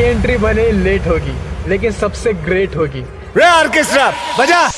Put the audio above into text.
Entry भले late होगी लेकिन सबसे ग्रेट होगी। रे ऑर्केस्ट्रा बजा।